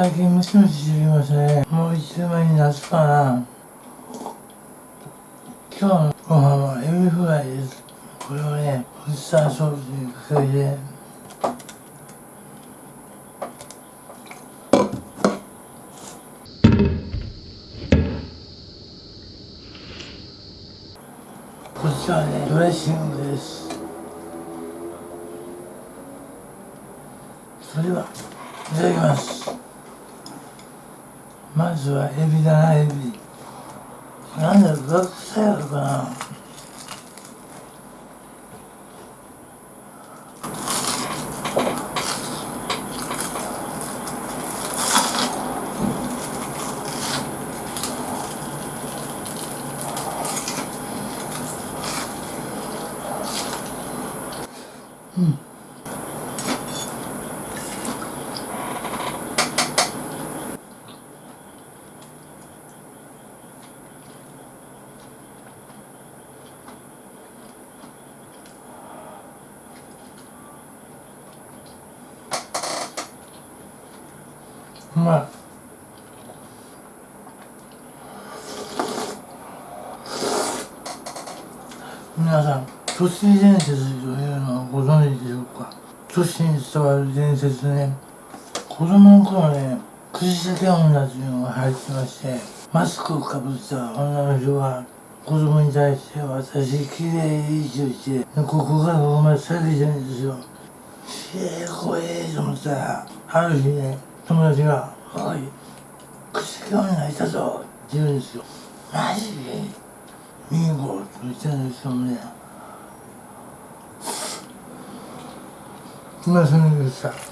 最近ムシムシしてきましたねもう一週前に夏かな今日のご飯はエビフライですこれをねウスターソースにかけてこちらはねドレッシングですそれではいただきますまずはエビだなエビ。なんだろう学生やろかな。都市伝説というのはご存知でしょうか？都市に伝わる伝説ね。子供の頃ね口先女というのが入ってましてマスクをかぶった女の人が子供に対して私綺麗いい人してここからここまで下げてるんですよ。ええ怖えと思ったらある日ね友達が「おい口先女いたぞ」って言うんですよマジ？で見に行こうと言ったんですけどもね。いませんでし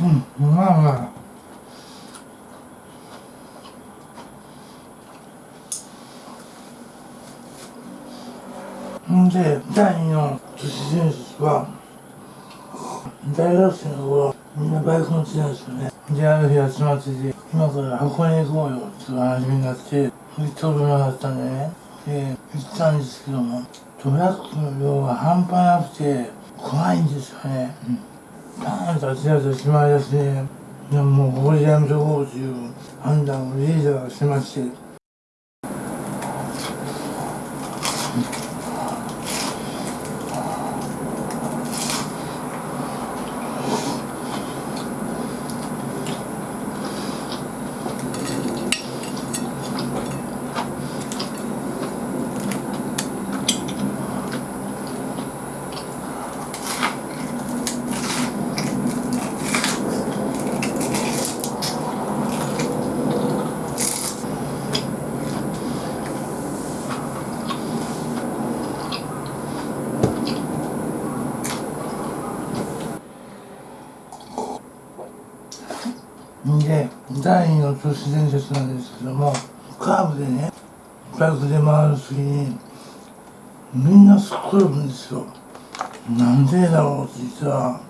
うんうまあまあんで第二の都市伝説は大学生の頃みんなバイク乗ってたんですよね。である日集まってて今から箱根行こうよっていう話になって行ったことなかったんでね。で行ったんですけどもトラックの量が半端なくて怖いんですよね、うん、ーンと立ち上げてしまいだしてねでももうここでやめとこうという判断をリーダーがしましてで第二の都市伝説なんですけどもカーブでねバイクで回る時にみんなすっ転ぶんですよ。なんでだろうって言ったら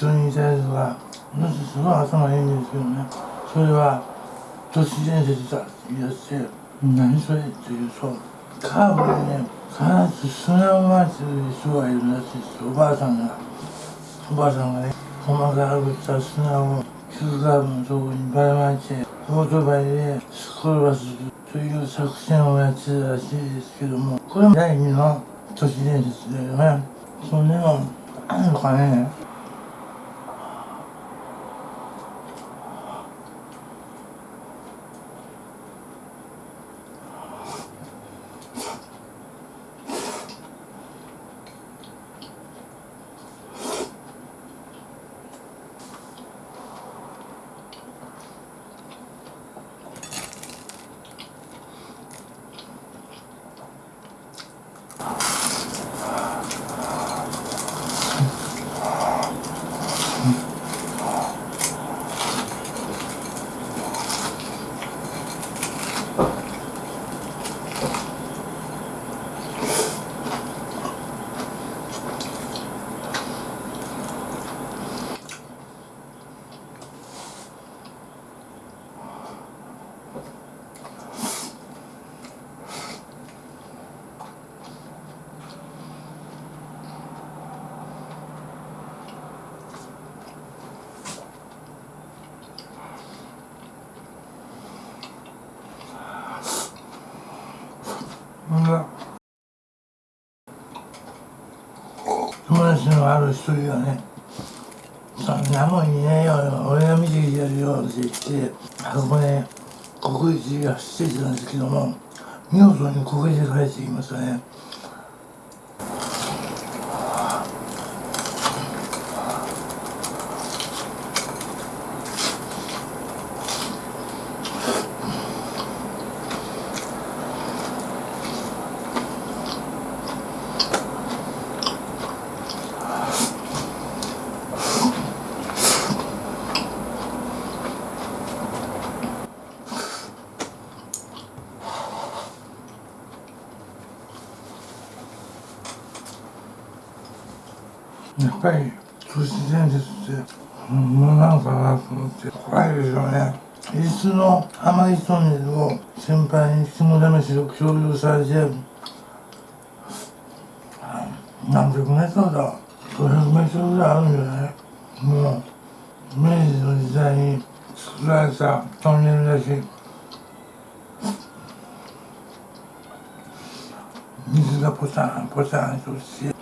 そしたら一緒にいたやつが私すごい頭いいんですけどねそれは都市伝説だって言い出して何それって言うとカーブでね必ず砂を回してる人がいるらしいですおばあさんがおばあさんがね細かくした砂を急カーブのとこにばらまいてオートバイですっ転ばすという作戦をやってたらしいですけどもこれも第二の都市伝説だよ。ねそんなのあるのかねが友達のある一人がね「そんなもんいねえよ。俺が見てきてやるよ」って言ってあそこね国立が走ってたんですけども見事に国一で帰ってきましたね。やっぱり都市伝説ってもうなんかなと思って怖いですよね。いつの甘いトンネルを先輩に肝試しを共有されて何百メートルだ500メートルぐらいあるんじゃない？もう明治の時代に作られたトンネルだし。水がポタンポタンとして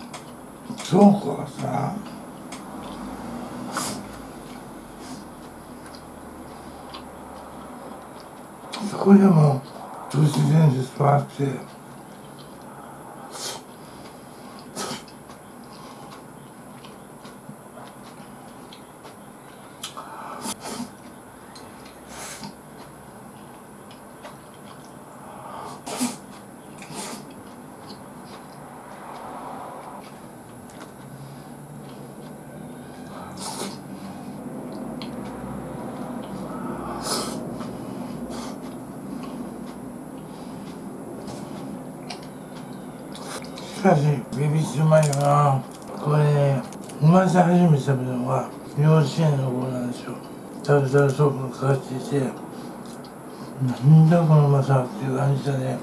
倉庫がさ。そこでも都市伝説とあってしかしビビってうまいよなこれね生まれて初めて食べたのは幼稚園の頃なんですよ。タルタルソープがかかっていてなんだこのうまさっていう感じだね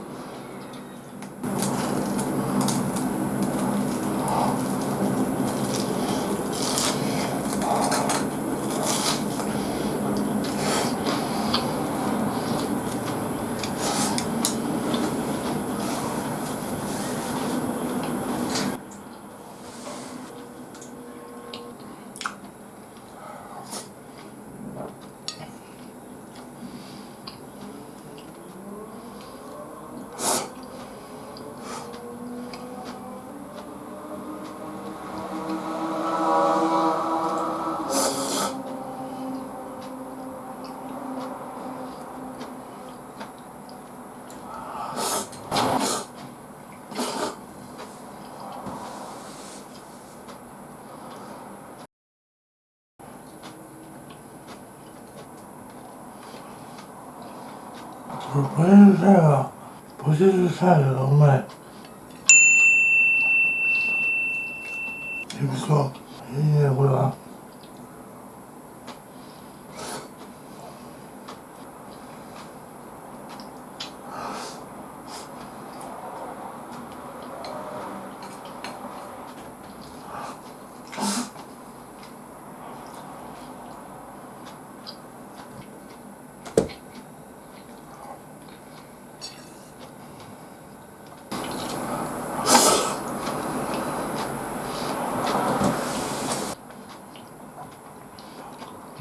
ポテトサラダポテトサラダがうまい。エビソいいねこれは。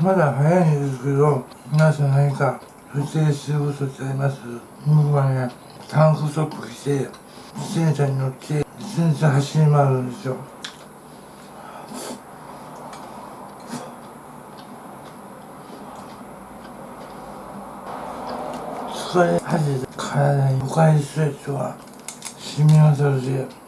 まだ早いんですけど皆さん何か不正することってあります。僕はねタンクトップ着て自転車に乗って自転車走り回るんですよ。疲れ果て体に5回ストレッチは染み渡るし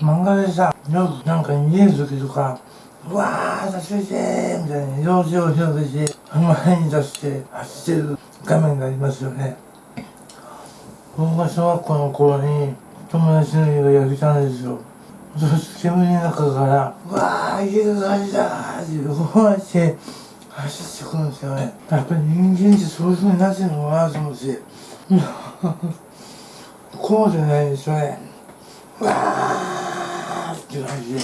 漫画でさよくなんか逃げる時とかうわー助けてみたいな用事を広げて前に出して走ってる画面がありますよね。僕が小学校の頃に友達の家が焼けたんですよ。そして煙の中から「うわー家が火事だ!」ってこうやって走ってくるんですよね。やっぱり人間ってそういう風になってるのかなと思って。こうじゃないですよね。うわー。って感じで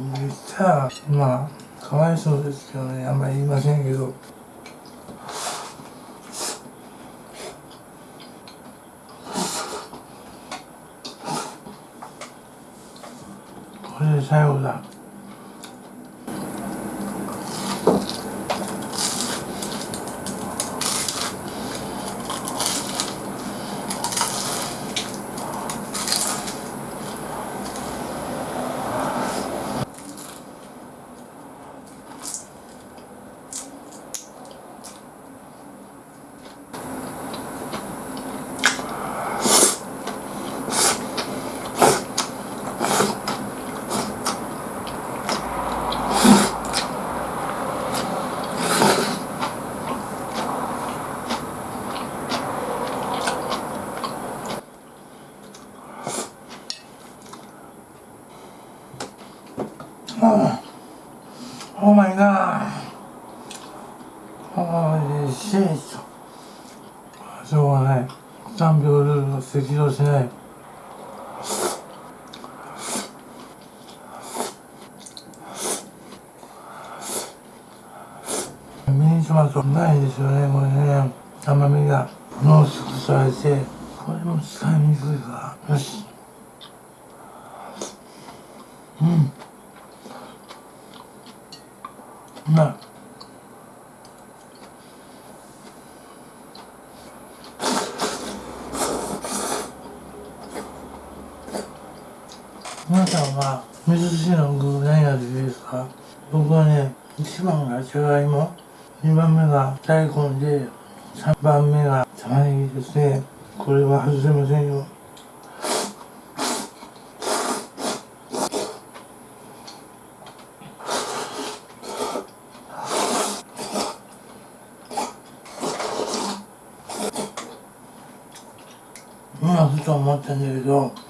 言ったらまあかわいそうですけどねあんまり言いませんけど。これで最後だああ Oh my god ああしいしょうがない3秒ルールを適用しないミニトマトないですよねこれね。甘みが濃縮されてこれも使いにくいからよし。うん。うまい皆さんは味噌汁の具何が好きですか僕はね1番がじゃがいも2番目が大根で3番目が玉ねぎですね。これは外せませんよ。今ふと思ったんだけど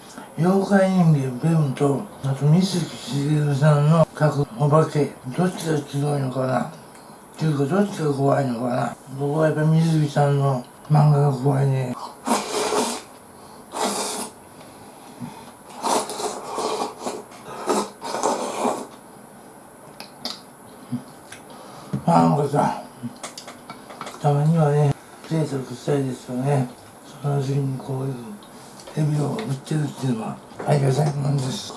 妖怪人間ベムとあと水木しげるさんの描くお化け。どっちが強いのかな？っていうかどっちが怖いのかな？僕はやっぱ水木さんの漫画が怖いね。なんかさたまにはね贅沢したいですよね。その時にこういう。エビを売ってるっていうのはありがたいもんです。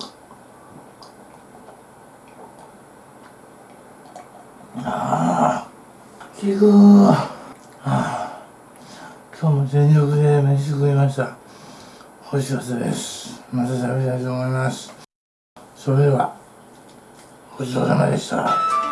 ああ聞くああ今日も全力で飯食いました。美味しかったです。また食べたいと思います。それではごちそうさまでした。